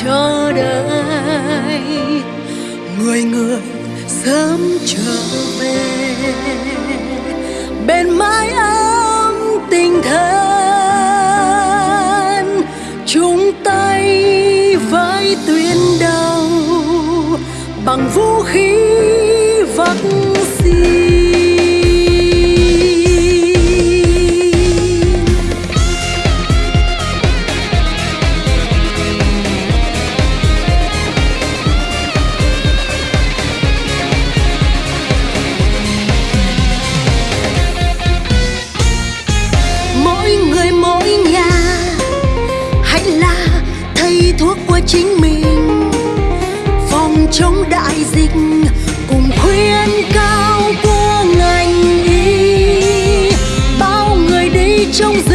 chờ đợi người người sớm trở về. Bên mái ấm tình thân chung tay với tuyến đầu bằng vũ khí vật thuốc của chính mình. Phòng chống đại dịch cùng khuyên cao của ngành y. Bao người đi trong dịch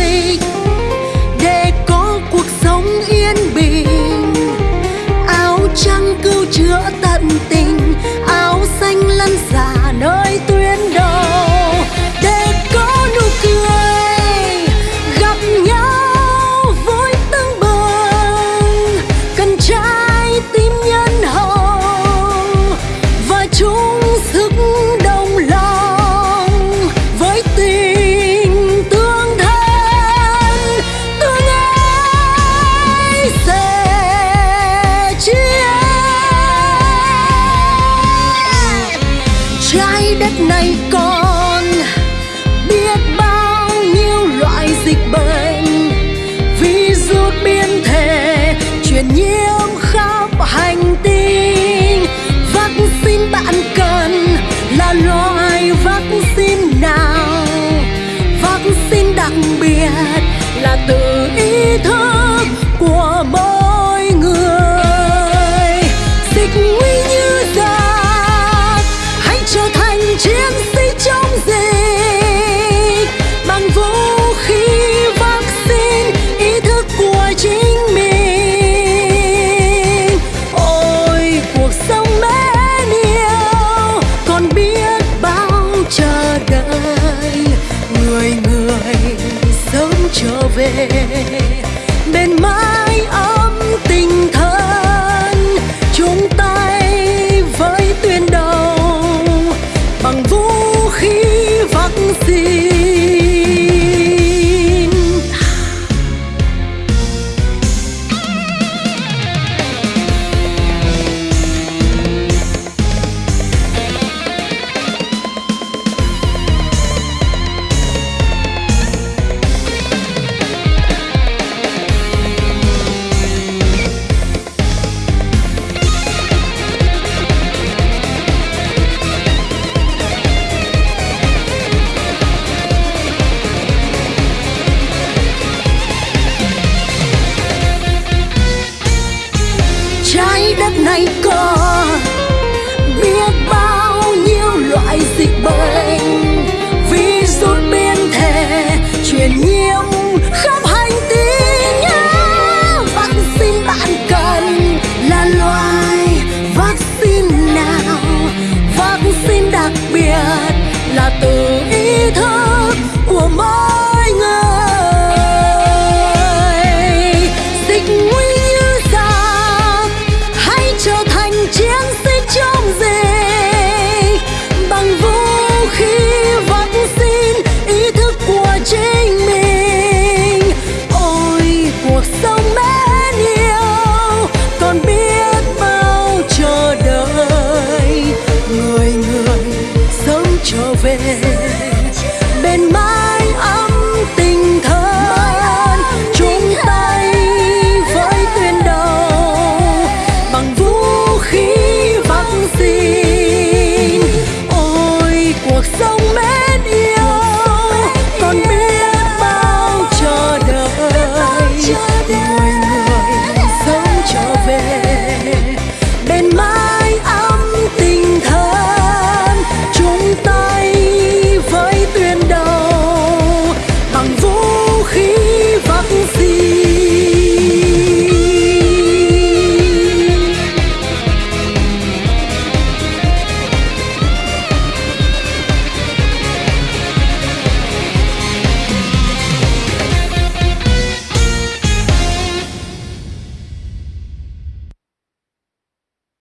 my God.